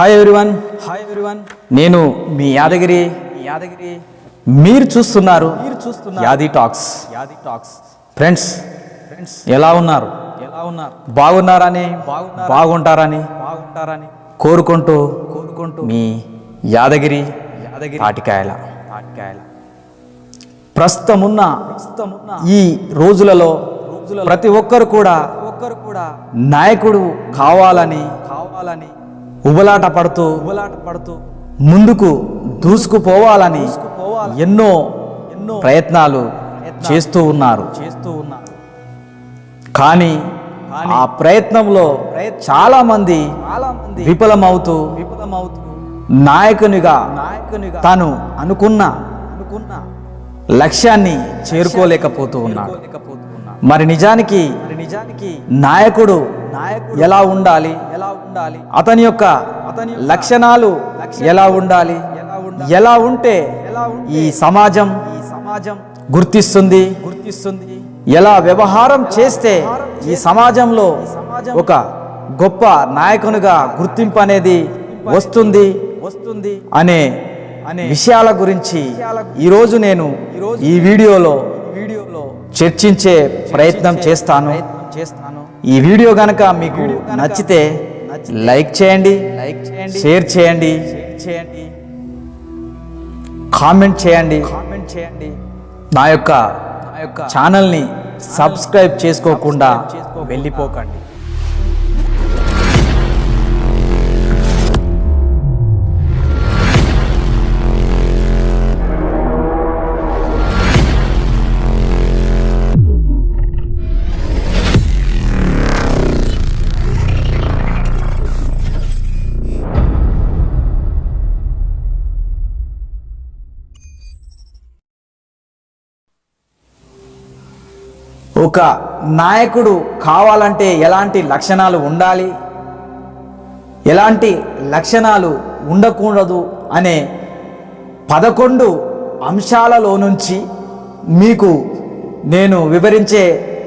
Hi everyone hi everyone నేను మీ యాదగిరి యాదగిరి. మీరు చూస్తున్నారు మీరు చూస్తున్నారు యాది టాక్స్. యాది టాక్స్. ఫ్రెండ్స్ ఫ్రెండ్స్ ఎలా ఉన్నారు? ఎలా ఉన్నారు? బాగున్నారని బాగుంటారని బాగుంటారని కోరుకుంటూ కోరుకుంటూ మీ యాదగిరి యాదగిరి తాటికాయల తాటికాయల ప్రస్తుతమున్న ఈ రోజులలో ప్రతి ఒక్కరు కూడా ఒక్కరు కూడా నాయకుడు కావాలని కావాలని ఉబలాట పడుతూ ఉబలాట పడుతూ ముందుకు దూసుకుపోవాలని ఎన్నో ఎన్నో ప్రయత్నాలు చేస్తూ ఉన్నారు. చేస్తూ ఉన్నారు కానీ ఆ ప్రయత్నంలో చాలా మంది విఫలమవుతూ విఫలమవుతూ నాయకునిగా నాయకునిగా తాను అనుకున్న అనుకున్న లక్ష్యాన్ని చేరుకోలేకపోతూ ఉన్నాడు మరి నిజానికి నిజానికి నాయకుడు నాయకుడు ఎలా ఉండాలి? ఎలా ఉండాలి? అతని యొక్క అతని లక్షణాలు ఎలా ఉండాలి? ఎలా ఉంటే ఈ సమాజం ఈ సమాజం గుర్తిస్తుంది? గుర్తిస్తుంది. ఎలా వ్యవహారం చేస్తే ఈ సమాజంలో ఒక గొప్ప నాయకునిగా గుర్తింపు అనేది వస్తుంది వస్తుంది అనే అనే విషయాల గురించి ఈరోజు నేను ఈ వీడియోలో వీడియోలో చర్చించే ప్రయత్నం చేస్తాను. చేస్తాను. ఈ వీడియో గనక మీకు నచ్చితే లైక్ చేయండి లైక్ చేయండి షేర్ చేయండి చేయండి కామెంట్ చేయండి. కామెంట్ చేయండి. నా యొక్క నా యొక్క ఛానల్ని సబ్స్క్రైబ్ చేసుకోకుండా వెళ్ళిపోకండి. ఒక నాయకుడు కావాలంటే ఎలాంటి లక్షణాలు ఉండాలి? ఎలాంటి లక్షణాలు ఉండకూడదు అనే పదకొండు అంశాలలో నుంచి మీకు నేను వివరించే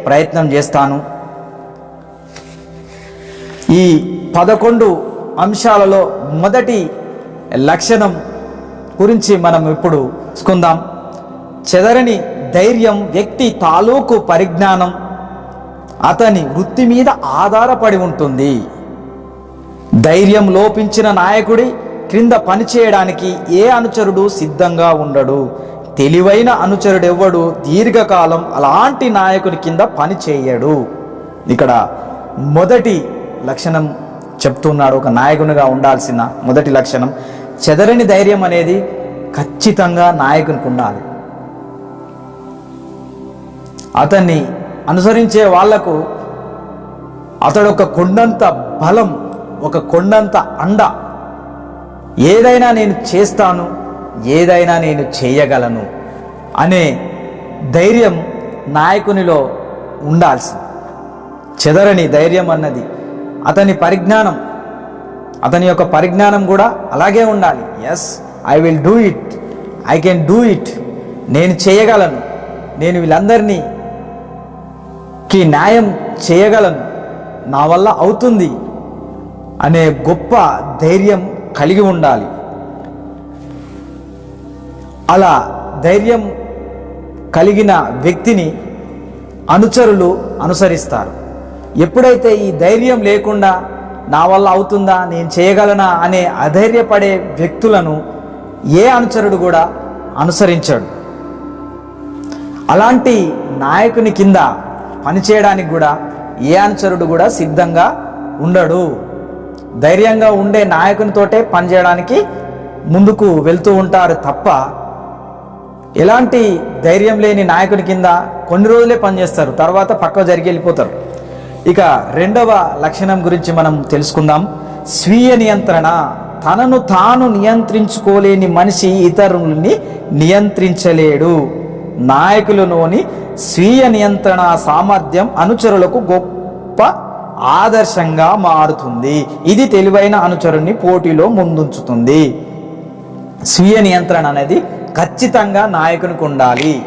ప్రయత్నం చేస్తాను. ఈ పదకొండు అంశాలలో మొదటి లక్షణం గురించి మనం ఇప్పుడు చూసుకుందాం. చెదరని ధైర్యం వ్యక్తి తాలూకు పరిజ్ఞానం అతని వృత్తి మీద ఆధారపడి ఉంటుంది. ధైర్యం లోపించిన నాయకుడి క్రింద పనిచేయడానికి ఏ అనుచరుడు సిద్ధంగా ఉండడు. తెలివైన అనుచరుడెవ్వడు దీర్ఘకాలం అలాంటి నాయకుని కింద పని చేయడు ఇక్కడ మొదటి లక్షణం చెప్తున్నాడు ఒక నాయకునిగా ఉండాల్సిన మొదటి లక్షణం. చెదరని ధైర్యం అనేది ఖచ్చితంగా నాయకునికి ఉండాలి. అతన్ని అనుసరించే వాళ్ళకు అతడు ఒక కొండంత బలం ఒక కొండంత అండ. ఏదైనా నేను చేస్తాను ఏదైనా నేను చేయగలను అనే ధైర్యం నాయకునిలో ఉండాల్సింది. చెదరని ధైర్యం అన్నది అతని పరిజ్ఞానం. అతని యొక్క పరిజ్ఞానం కూడా అలాగే ఉండాలి. Yes I will do it I can do it నేను చేయగలను. నేను వీళ్ళందరినీ కి న్యాయం చేయగలను. నా వల్ల అవుతుంది అనే గొప్ప ధైర్యం కలిగి ఉండాలి. అలా ధైర్యం కలిగిన వ్యక్తిని అనుచరులు అనుసరిస్తారు. ఎప్పుడైతే ఈ ధైర్యం లేకుండా నా వల్ల అవుతుందా నేను చేయగలనా అనే అధైర్యపడే వ్యక్తులను ఏ అనుచరుడు కూడా అనుసరించాడు. అలాంటి నాయకుని కింద పనిచేయడానికి కూడా ఏ అనుచరుడు కూడా సిద్ధంగా ఉండడు. ధైర్యంగా ఉండే నాయకునితోటే పనిచేయడానికి ముందుకు వెళ్తూ ఉంటారు తప్ప ఎలాంటి ధైర్యం లేని నాయకుని కింద కొన్ని రోజులే పనిచేస్తారు తర్వాత పక్క జరిగి వెళ్ళిపోతారు. ఇక రెండవ లక్షణం గురించి మనం తెలుసుకుందాం. స్వీయ నియంత్రణ. తనను తాను నియంత్రించుకోలేని మనిషి ఇతరుల్ని నియంత్రించలేడు. నాయకులలోని స్వీయ నియంత్రణ సామర్థ్యం అనుచరులకు గొప్ప ఆదర్శంగా మారుతుంది. ఇది తెలివైన అనుచరుని పోటీలో ముందుంచుతుంది. స్వీయ నియంత్రణ అనేది ఖచ్చితంగా నాయకునికి ఉండాలి.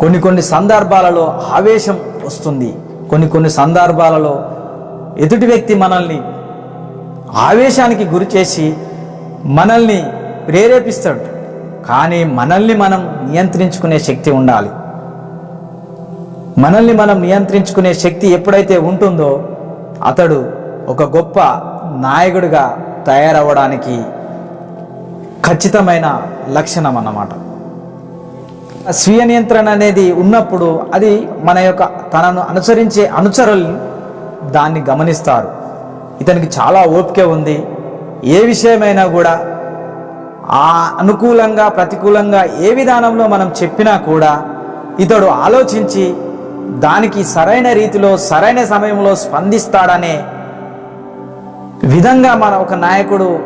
కొన్ని కొన్ని సందర్భాలలో ఆవేశం వస్తుంది. కొన్ని కొన్ని సందర్భాలలో ఎదుటి వ్యక్తి మనల్ని ఆవేశానికి గురి చేసి మనల్ని ప్రేరేపిస్తాడు. కానీ మనల్ని మనం నియంత్రించుకునే శక్తి ఉండాలి. మనల్ని మనం నియంత్రించుకునే శక్తి ఎప్పుడైతే ఉంటుందో అతడు ఒక గొప్ప నాయకుడిగా తయారవ్వడానికి ఖచ్చితమైన లక్షణం అన్నమాట. స్వీయ నియంత్రణ అనేది ఉన్నప్పుడు అది మన యొక్క తనను అనుసరించే అనుచరులు దాన్ని గమనిస్తారు. ఇతనికి చాలా ఓపిక ఉంది. ఏ విషయమైనా కూడా ఆ అనుకూలంగా ప్రతికూలంగా ఏ విధానంలో మనం చెప్పినా కూడా ఇతడు ఆలోచించి దానికి సరైన రీతిలో సరైన సమయంలో స్పందిస్తాడనే విధంగా మన ఒక నాయకుడు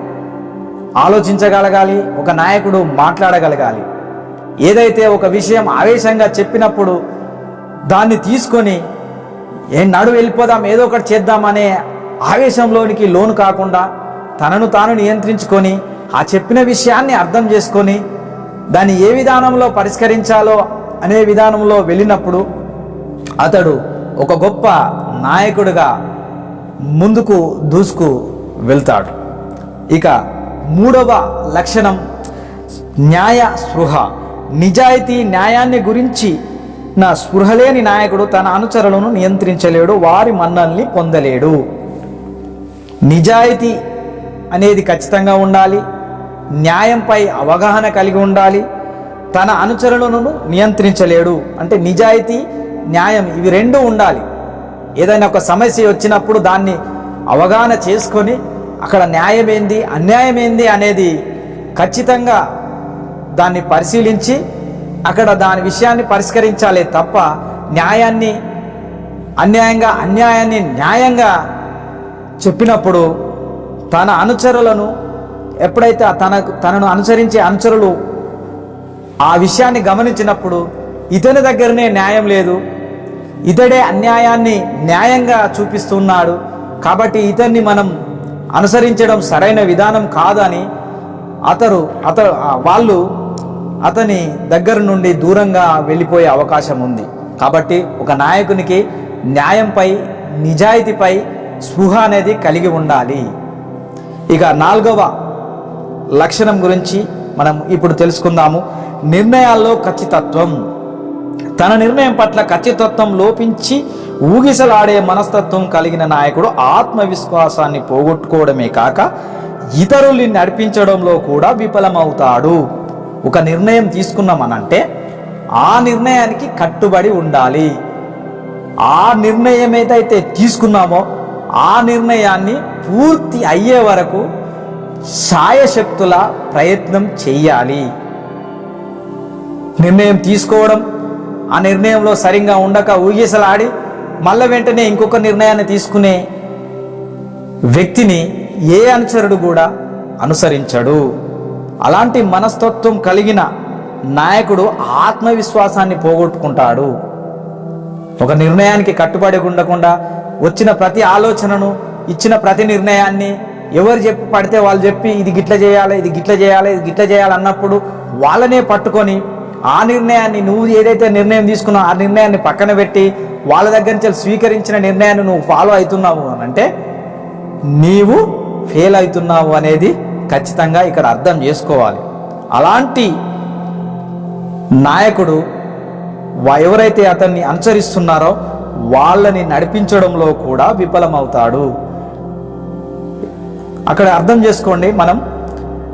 ఆలోచించగలగాలి ఒక నాయకుడు మాట్లాడగలగాలి. ఏదైతే ఒక విషయం ఆవేశంగా చెప్పినప్పుడు దాన్ని తీసుకొని ఏ నడు వెళ్ళిపోదాం ఏదో ఒకటి చేద్దామనే ఆవేశంలోనికి లోను కాకుండా తనను తాను నియంత్రించుకొని ఆ చెప్పిన విషయాన్ని అర్థం చేసుకొని దాన్ని ఏ విధానంలో పరిష్కరించాలో అనే విధానంలో వెళ్ళినప్పుడు అతడు ఒక గొప్ప నాయకుడిగా ముందుకు దూసుకు వెళ్తాడు. ఇక మూడవ లక్షణం న్యాయ స్పృహ. నిజాయితీ న్యాయాన్ని గురించి నా స్పృహ లేని నాయకుడు తన అనుచరులను నియంత్రించలేడు వారి మన్నల్ని పొందలేడు. నిజాయితీ అనేది ఖచ్చితంగా ఉండాలి. న్యాయంపై అవగాహన కలిగి ఉండాలి. తన అనుచరులను నియంత్రించలేడు. అంటే నిజాయితీ న్యాయం ఇవి రెండు ఉండాలి. ఏదైనా ఒక సమస్య వచ్చినప్పుడు దాన్ని అవగాహన చేసుకొని అక్కడ న్యాయం ఏంది అన్యాయం ఏంది అనేది ఖచ్చితంగా దాన్ని పరిశీలించి అక్కడ దాని విషయాన్ని పరిష్కరించాలే తప్ప న్యాయాన్ని అన్యాయంగా అన్యాయాన్ని న్యాయంగా చెప్పినప్పుడు తన అనుచరులను ఎప్పుడైతే తనకు తనను అనుసరించే అనుచరులు ఆ విషయాన్ని గమనించినప్పుడు ఇతని దగ్గరనే న్యాయం లేదు. ఇతడే అన్యాయాన్ని న్యాయంగా చూపిస్తున్నాడు. కాబట్టి ఇతన్ని మనం అనుసరించడం సరైన విధానం కాదని అతడు అత వాళ్ళు అతని దగ్గర నుండి దూరంగా వెళ్ళిపోయే అవకాశం ఉంది. కాబట్టి ఒక నాయకునికి న్యాయంపై నిజాయితీపై స్పృహ అనేది కలిగి ఉండాలి. ఇక నాలుగవ లక్షణం గురించి మనం ఇప్పుడు తెలుసుకుందాము. నిర్ణయాల్లో ఖచ్చితత్వం. తన నిర్ణయం పట్ల ఖచ్చితత్వం లోపించి ఊగిసలాడే మనస్తత్వం కలిగిన నాయకుడు ఆత్మవిశ్వాసాన్ని పోగొట్టుకోవడమే కాక ఇతరుల్ని నడిపించడంలో కూడా విఫలమవుతాడు. ఒక నిర్ణయం తీసుకున్నామనంటే ఆ నిర్ణయానికి కట్టుబడి ఉండాలి. ఆ నిర్ణయం ఏదైతే తీసుకున్నామో ఆ నిర్ణయాన్ని పూర్తి అయ్యే వరకు సాయశక్తుల ప్రయత్నం చెయ్యాలి. నిర్ణయం తీసుకోవడం ఆ నిర్ణయంలో సరిగ్గా ఉండక ఊగిసలాడి మళ్ళీ వెంటనే ఇంకొక నిర్ణయాన్ని తీసుకునే వ్యక్తిని ఏ అనుచరుడు కూడా అనుసరించడు. అలాంటి మనస్తత్వం కలిగిన నాయకుడు ఆత్మవిశ్వాసాన్ని పోగొట్టుకుంటాడు. ఒక నిర్ణయానికి కట్టుబడి ఉండకుండా వచ్చిన ప్రతి ఆలోచనను ఇచ్చిన ప్రతి నిర్ణయాన్ని ఎవరు చెప్పి పడితే వాళ్ళు చెప్పి ఇది గిట్ల చేయాలి ఇది గిట్ల చేయాలి ఇది గిట్ల చేయాలి అన్నప్పుడు వాళ్ళనే పట్టుకొని ఆ నిర్ణయాన్ని నువ్వు ఏదైతే నిర్ణయం తీసుకున్నావు ఆ నిర్ణయాన్ని పక్కన పెట్టి వాళ్ళ దగ్గర నుంచి స్వీకరించిన నిర్ణయాన్ని నువ్వు ఫాలో అవుతున్నావు అని అంటే నీవు ఫెయిల్ అవుతున్నావు అనేది ఖచ్చితంగా ఇక్కడ అర్థం చేసుకోవాలి. అలాంటి నాయకుడు ఎవరైతే అతన్ని అనుసరిస్తున్నారో వాళ్ళని నడిపించడంలో కూడా విఫలమవుతాడు. అక్కడ అర్థం చేసుకోండి మనం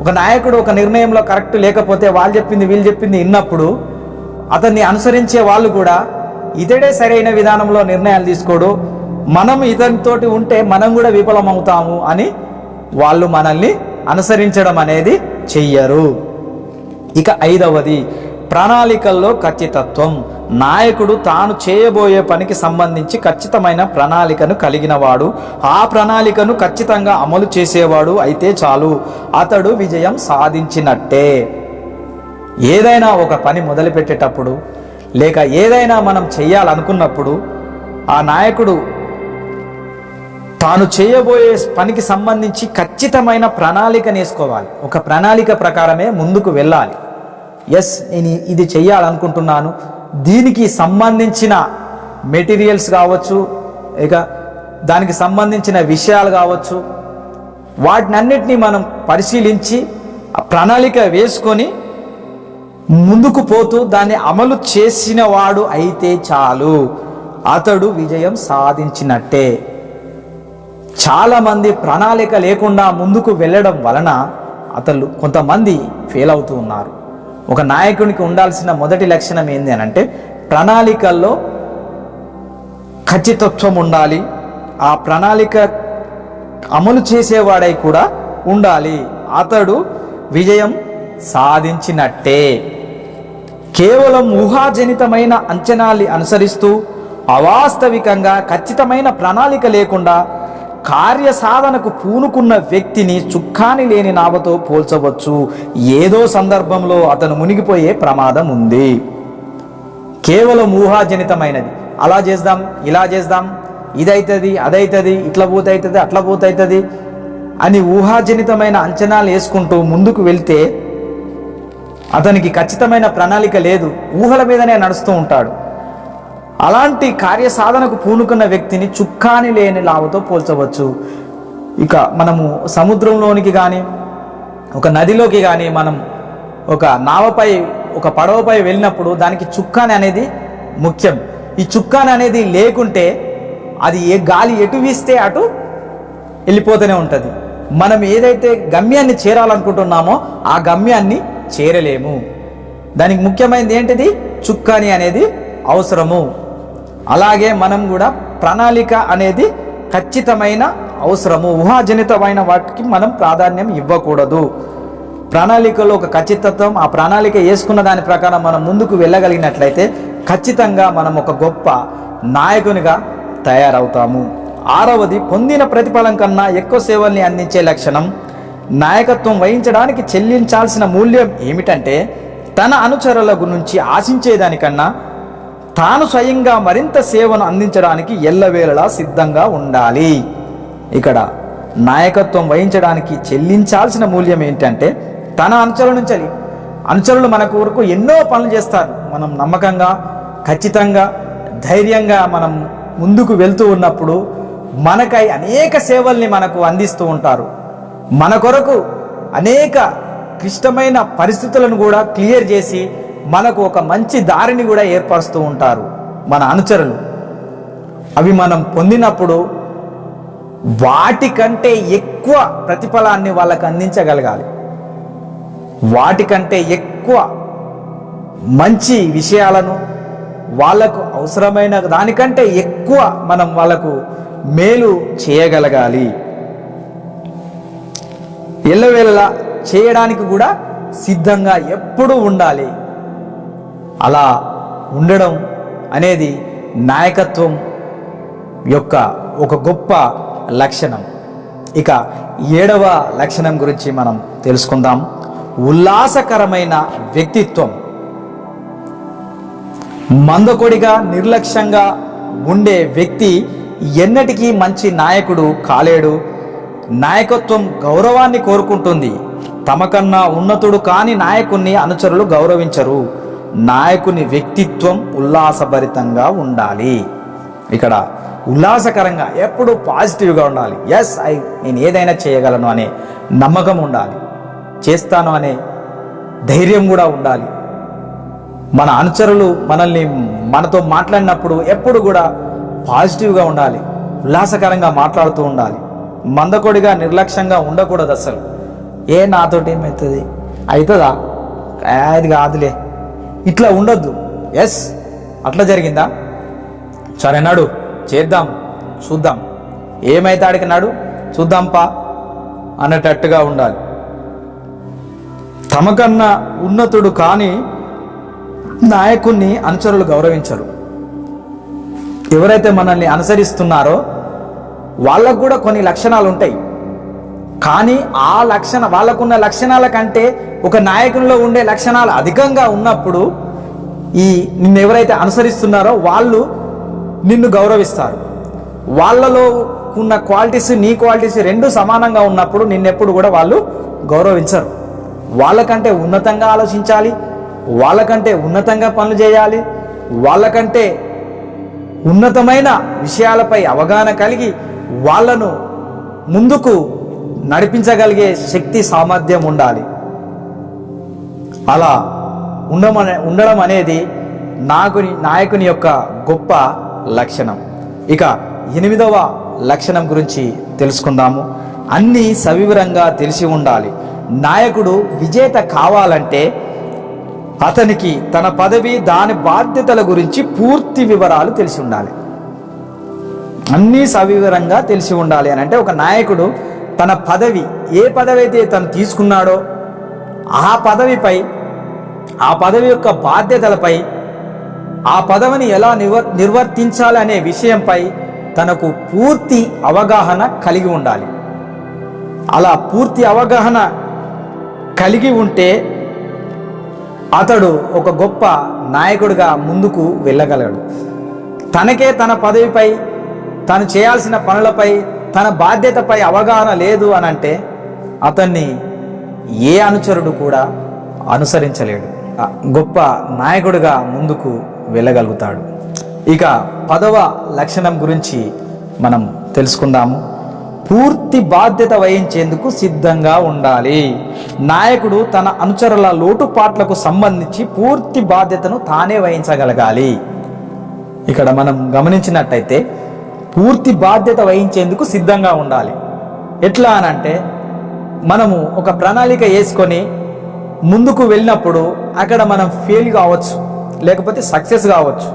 ఒక నాయకుడు ఒక నిర్ణయంలో కరెక్ట్ లేకపోతే వాళ్ళు చెప్పింది వీళ్ళు చెప్పింది విన్నప్పుడు అతన్ని అనుసరించే వాళ్ళు కూడా ఇతడే సరైన విధానంలో నిర్ణయాలు తీసుకోడు మనం ఇతనితోటి ఉంటే మనం కూడా విఫలమవుతాము అని వాళ్ళు మనల్ని అనుసరించడం అనేది చెయ్యరు. ఇక ఐదవది ప్రణాళికల్లో ఖచ్చితత్వం. నాయకుడు తాను చేయబోయే పనికి సంబంధించి ఖచ్చితమైన ప్రణాళికను కలిగినవాడు. ఆ ప్రణాళికను ఖచ్చితంగా అమలు చేసేవాడు అయితే చాలు. అతడు విజయం సాధించినట్టే. ఏదైనా ఒక పని మొదలుపెట్టేటప్పుడు లేక ఏదైనా మనం చేయాలనుకున్నప్పుడు ఆ నాయకుడు తాను చేయబోయే పనికి సంబంధించి ఖచ్చితమైన ప్రణాళిక నేసుకోవాలి ఒక ప్రణాళిక ప్రకారమే ముందుకు వెళ్ళాలి. ఎస్ నేను ఇది చెయ్యాలనుకుంటున్నాను. దీనికి సంబంధించిన మెటీరియల్స్ కావచ్చు ఇక దానికి సంబంధించిన విషయాలు కావచ్చు వాటినన్నిటినీ మనం పరిశీలించి ప్రణాళిక వేసుకొని ముందుకు పోతూ దాన్ని అమలు చేసిన వాడు అయితే చాలు. అతడు విజయం సాధించినట్టే. చాలామంది ప్రణాళిక లేకుండా ముందుకు వెళ్ళడం వలన అతను కొంతమంది ఫెయిల్ అవుతూ ఉన్నారు. ఒక నాయకునికి ఉండాల్సిన మొదటి లక్షణం ఏంది అని అంటే ప్రణాళికల్లో ఖచ్చితత్వం ఉండాలి ఆ ప్రణాళిక అమలు చేసేవాడై కూడా ఉండాలి. అతడు విజయం సాధించినట్టే. కేవలం ఊహాజనితమైన అంచనాల్ని అనుసరిస్తూ అవాస్తవికంగా ఖచ్చితమైన ప్రణాళిక లేకుండా కార్యసాధనకు పూనుకున్న వ్యక్తిని చుక్కాని లేని నావతో పోల్చవచ్చు. ఏదో సందర్భంలో అతను మునిగిపోయే ప్రమాదం ఉంది. కేవలం ఊహాజనితమైనది. అలా చేద్దాం ఇలా చేద్దాం ఇదైతుంది అదైతుంది ఇట్లా పోతవుతుంది అట్లా పోతవుతుంది అని ఊహాజనితమైన అంచనాలు వేసుకుంటూ ముందుకు వెళ్తే అతనికి ఖచ్చితమైన ప్రణాళిక లేదు. ఊహల మీదనే నడుస్తూ ఉంటాడు. అలాంటి కార్యసాధనకు పూనుకున్న వ్యక్తిని చుక్కాని లేని లావతో పోల్చవచ్చు. ఇక మనము సముద్రంలోనికి కానీ ఒక నదిలోకి కానీ మనం ఒక నావపై ఒక పడవపై వెళ్ళినప్పుడు దానికి చుక్కాని అనేది ముఖ్యం. ఈ చుక్కాని అనేది లేకుంటే అది ఏ గాలి ఎటు వీస్తే అటు వెళ్ళిపోతూనే ఉంటుంది. మనం ఏదైతే గమ్యాన్ని చేరాలనుకుంటున్నామో ఆ గమ్యాన్ని చేరలేము. దానికి ముఖ్యమైనది ఏంటిది? చుక్కాని అనేది అవసరము. అలాగే మనం కూడా ప్రణాళిక అనేది ఖచ్చితమైన అవసరము ఊహాజనితమైన వాటికి మనం ప్రాధాన్యం ఇవ్వకూడదు. ప్రణాళికలో ఒక ఖచ్చితత్వం ఆ ప్రణాళిక వేసుకున్న దాని ప్రకారం మనం ముందుకు వెళ్ళగలిగినట్లయితే ఖచ్చితంగా మనం ఒక గొప్ప నాయకునిగా తయారవుతాము. ఆరవది పొందిన ప్రతిఫలం కన్నా ఎక్కువ సేవల్ని అందించే లక్షణం నాయకత్వం వహించడానికి చెల్లించాల్సిన మూల్యం ఏమిటంటే తన అనుచరుల గురించి ఆశించేదానికన్నా తాను స్వయంగా మరింత సేవను అందించడానికి ఎల్లవేళలా సిద్ధంగా ఉండాలి. ఇక్కడ నాయకత్వం వహించడానికి చెల్లించాల్సిన మూల్యం ఏంటంటే తన అనుచరుల నుంచి అనుచరులు మన కొరకు ఎన్నో పనులు చేస్తారు. మనం నమ్మకంగా ఖచ్చితంగా ధైర్యంగా మనం ముందుకు వెళ్తూ ఉన్నప్పుడు మనకై అనేక సేవల్ని మనకు అందిస్తూ ఉంటారు. మన కొరకు అనేక క్లిష్టమైన పరిస్థితులను కూడా క్లియర్ చేసి మనకు ఒక మంచి దారిని కూడా ఏర్పరుస్తూ ఉంటారు మన అనుచరులు. అవి మనం పొందినప్పుడు వాటికంటే ఎక్కువ ప్రతిఫలాన్ని వాళ్ళకు అందించగలగాలి. వాటికంటే ఎక్కువ మంచి విషయాలను వాళ్ళకు అవసరమైన దానికంటే ఎక్కువ మనం వాళ్ళకు మేలు చేయగలగాలి. ఎల్లవేళలా చేయడానికి కూడా సిద్ధంగా ఎప్పుడూ ఉండాలి. అలా ఉండడం అనేది నాయకత్వం యొక్క ఒక గొప్ప లక్షణం. ఇక ఏడవ లక్షణం గురించి మనం తెలుసుకుందాం. ఉల్లాసకరమైన వ్యక్తిత్వం. మందకొడిగా నిర్లక్ష్యంగా ఉండే వ్యక్తి ఎన్నటికీ మంచి నాయకుడు కాలేడు. నాయకత్వం గౌరవాన్ని కోరుకుంటుంది. తమకన్నా ఉన్నతుడు కాని నాయకుణ్ణి అనుచరులు గౌరవించరు. నాయకుని వ్యక్తిత్వం ఉల్లాసభరితంగా ఉండాలి. ఇక్కడ ఉల్లాసకరంగా ఎప్పుడు పాజిటివ్గా ఉండాలి. ఎస్ ఐ నేను ఏదైనా చేయగలను అనే నమ్మకం ఉండాలి. చేస్తాను అనే ధైర్యం కూడా ఉండాలి. మన అనుచరులు మనల్ని మనతో మాట్లాడినప్పుడు ఎప్పుడు కూడా పాజిటివ్గా ఉండాలి. ఉల్లాసకరంగా మాట్లాడుతూ ఉండాలి. మందకొడిగా నిర్లక్ష్యంగా ఉండకూడదు అసలు. ఏ నాతోటి ఏమవుతుంది అవుతుందా? అది కాదులే. ఇట్లా ఉండొద్దు. ఎస్ అట్లా జరిగిందా? సరే నాడు చేద్దాం చూద్దాం. ఏమైతే అడిగినాడు నాడు? చూద్దాం పా అనేటట్టుగా ఉండాలి. తమకన్నా ఉన్నతుడు కానీ నాయకుణ్ణి అనుచరులు గౌరవించరు. ఎవరైతే మనల్ని అనుసరిస్తున్నారో వాళ్ళకు కూడా కొన్ని లక్షణాలు ఉంటాయి కానీ ఆ లక్షణ వాళ్ళకున్న లక్షణాల కంటే ఒక నాయకునిలో ఉండే లక్షణాలు అధికంగా ఉన్నప్పుడు ఈ నిన్ను ఎవరైతే అనుసరిస్తున్నారో వాళ్ళు నిన్ను గౌరవిస్తారు. వాళ్ళలో ఉన్న క్వాలిటీస్ నీ క్వాలిటీస్ రెండు సమానంగా ఉన్నప్పుడు నిన్నెప్పుడు కూడా వాళ్ళు గౌరవించరు. వాళ్ళకంటే ఉన్నతంగా ఆలోచించాలి వాళ్ళకంటే ఉన్నతంగా పనులు చేయాలి వాళ్ళకంటే ఉన్నతమైన విషయాలపై అవగాహన కలిగి వాళ్ళను ముందుకు నడిపించగలిగే శక్తి సామర్థ్యం ఉండాలి. అలా ఉండమనే ఉండడం అనేది నాకుని నాయకుని యొక్క గొప్ప లక్షణం. ఇక ఎనిమిదవ లక్షణం గురించి తెలుసుకుందాము. అన్నీ సవివరంగా తెలిసి ఉండాలి. నాయకుడు విజేత కావాలంటే అతనికి తన పదవి దాని బాధ్యతల గురించి పూర్తి వివరాలు తెలిసి ఉండాలి. అన్నీ సవివరంగా తెలిసి ఉండాలి అని అంటే ఒక నాయకుడు తన పదవి ఏ పదవి అయితే తను తీసుకున్నాడో ఆ పదవిపై ఆ పదవి యొక్క బాధ్యతలపై ఆ పదవిని ఎలా నిర్వ నిర్వర్తించాలి అనే విషయంపై తనకు పూర్తి అవగాహన కలిగి ఉండాలి. అలా పూర్తి అవగాహన కలిగి ఉంటే అతడు ఒక గొప్ప నాయకుడిగా ముందుకు వెళ్ళగలడు. తనకే తన పదవిపై తను చేయాల్సిన పనులపై తన బాధ్యతపై అవగాహన లేదు అని అంటే అతన్ని ఏ అనుచరుడు కూడా అనుసరించలేడు. గొప్ప నాయకుడిగా ముందుకు వెళ్ళగలుగుతాడు. ఇక పదవ లక్షణం గురించి మనం తెలుసుకుందాము. పూర్తి బాధ్యత వహించేందుకు సిద్ధంగా ఉండాలి. నాయకుడు తన అనుచరుల లోటుపాట్లకు సంబంధించి పూర్తి బాధ్యతను తానే వహించగలగాలి. ఇక్కడ మనం గమనించినట్టయితే పూర్తి బాధ్యత వహించేందుకు సిద్ధంగా ఉండాలి. ఎట్లా అనంటే మనము ఒక ప్రణాళిక వేసుకొని ముందుకు వెళ్ళినప్పుడు అక్కడ మనం ఫెయిల్ కావచ్చు లేకపోతే సక్సెస్ కావచ్చు.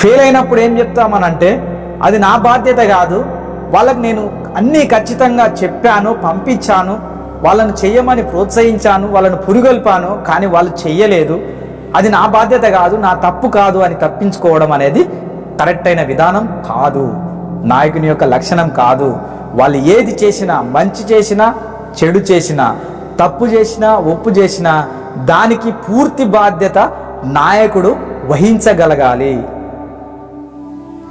ఫెయిల్ అయినప్పుడు ఏం చెప్తామనంటే అది నా బాధ్యత కాదు వాళ్ళకి నేను అన్నీ ఖచ్చితంగా చెప్పాను పంపించాను వాళ్ళను చెయ్యమని ప్రోత్సహించాను వాళ్ళను పురుగొల్పాను కానీ వాళ్ళు చెయ్యలేదు అది నా బాధ్యత కాదు నా తప్పు కాదు అని తప్పించుకోవడం అనేది కరెక్ట్ అయిన విధానం కాదు. నాయకుని యొక్క లక్షణం కాదు. వాళ్ళు ఏది చేసినా మంచి చేసినా చెడు చేసినా తప్పు చేసినా ఒప్పు చేసినా దానికి పూర్తి బాధ్యత నాయకుడు వహించగలగాలి.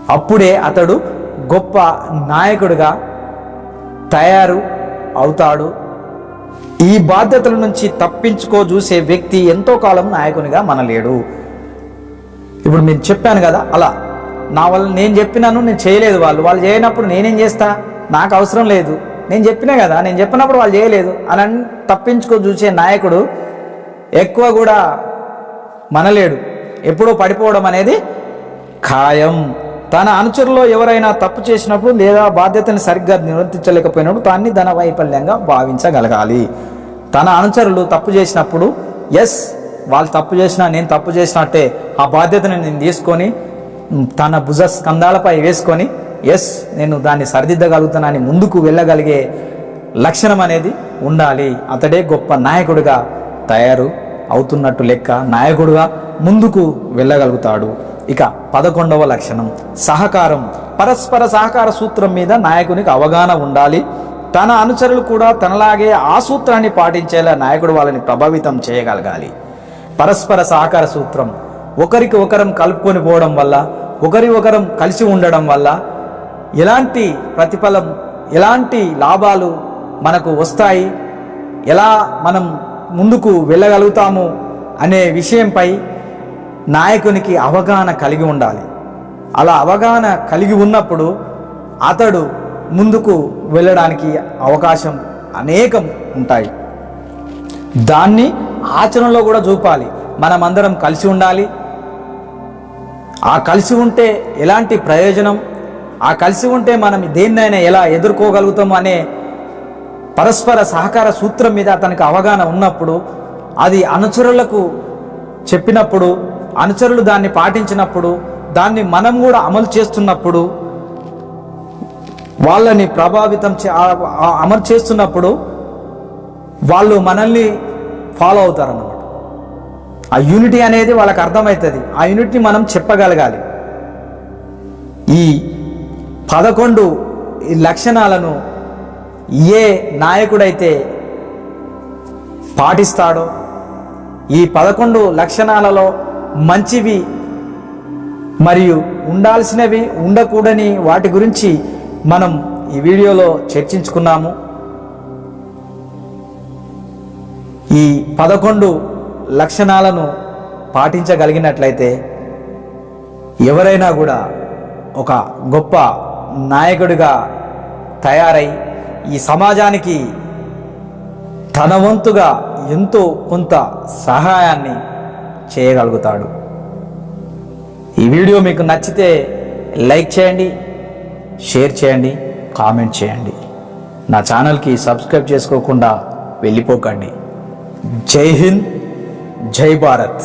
అప్పుడే అతడు గొప్ప నాయకుడిగా తయారు అవుతాడు. ఈ బాధ్యతల నుంచి తప్పించుకో చూసే వ్యక్తి ఎంతో కాలం నాయకునిగా మనలేడు. ఇప్పుడు నేను చెప్పాను కదా అలా నా వల్ల నేను చెప్పినాను నేను చేయలేదు వాళ్ళు. వాళ్ళు చేయనప్పుడు నేనేం చేస్తా? నాకు అవసరం లేదు. నేను చెప్పినా కదా నేను చెప్పినప్పుడు వాళ్ళు చేయలేదు అని తప్పించుకో చూసే నాయకుడు ఎక్కువ కూడా మనలేడు. ఎప్పుడో పడిపోవడం అనేది ఖాయం. తన అనుచరులో ఎవరైనా తప్పు చేసినప్పుడు లేదా బాధ్యతని సరిగ్గా నిర్వర్తించలేకపోయినప్పుడు దాన్ని ధన వైఫల్యంగా భావించగలగాలి. తన అనుచరులు తప్పు చేసినప్పుడు ఎస్ వాళ్ళు తప్పు చేసినా నేను తప్పు చేసినట్టే ఆ బాధ్యతని నేను తీసుకొని తన భుజ స్కందాలపై వేసుకొని ఎస్ నేను దాన్ని సరిదిద్దగలుగుతానని ముందుకు వెళ్ళగలిగే లక్షణం అనేది ఉండాలి. అతడే గొప్ప నాయకుడిగా తయారు అవుతున్నట్టు లెక్క నాయకుడుగా ముందుకు వెళ్ళగలుగుతాడు. ఇక పదకొండవ లక్షణం. సహకారం. పరస్పర సహకార సూత్రం మీద నాయకునికి అవగాహన ఉండాలి. తన అనుచరులు కూడా తనలాగే ఆ సూత్రాన్ని పాటించేలా నాయకుడు వాళ్ళని ప్రభావితం చేయగలగాలి. పరస్పర సహకార సూత్రం. ఒకరికి ఒకరం కలుపుకొని పోవడం వల్ల ఒకరి ఒకరం కలిసి ఉండడం వల్ల ఎలాంటి ప్రతిఫలం ఎలాంటి లాభాలు మనకు వస్తాయి ఎలా మనం ముందుకు వెళ్ళగలుగుతాము అనే విషయంపై నాయకునికి అవగాహన కలిగి ఉండాలి. అలా అవగాహన కలిగి ఉన్నప్పుడు అతడు ముందుకు వెళ్ళడానికి అవకాశం అనేకం ఉంటాయి. దాన్ని ఆచరణలో కూడా చూపాలి. మనమందరం కలిసి ఉండాలి. ఆ కలిసి ఉంటే ఎలాంటి ప్రయోజనం? ఆ కలిసి ఉంటే మనం దేన్నైనా ఎలా ఎదుర్కోగలుగుతాం అనే పరస్పర సహకార సూత్రం మీద అతనికి అవగాహన ఉన్నప్పుడు అది అనుచరులకు చెప్పినప్పుడు అనుచరులు దాన్ని పాటించినప్పుడు దాన్ని మనం కూడా అమలు చేస్తున్నప్పుడు వాళ్ళని ప్రభావితం చే- అమలు చేస్తున్నప్పుడు వాళ్ళు మనల్ని ఫాలో అవుతారన్నమాట. ఆ యూనిటీ అనేది వాళ్ళకి అర్థమవుతుంది. ఆ యూనిట్ని మనం చెప్పగలగాలి. ఈ పదకొండు ఈ లక్షణాలను ఏ నాయకుడైతే పాటిస్తాడో ఈ పదకొండు లక్షణాలలో మంచివి మరియు ఉండాల్సినవి ఉండకూడని వాటి గురించి మనం ఈ వీడియోలో చర్చించుకున్నాము. ఈ పదకొండు లక్షణాలను పాటించగలిగినట్లయితే ఎవరైనా కూడా ఒక గొప్ప నాయకుడిగా తయారై ఈ సమాజానికి తన వంతుగా ఎంతో కొంత సహాయాన్ని చేయగలుగుతాడు. ఈ వీడియో మీకు నచ్చితే లైక్ చేయండి షేర్ చేయండి కామెంట్ చేయండి. నా ఛానల్కి సబ్స్క్రైబ్ చేసుకోకుండా వెళ్ళిపోకండి. జై హింద్. జై భారత్.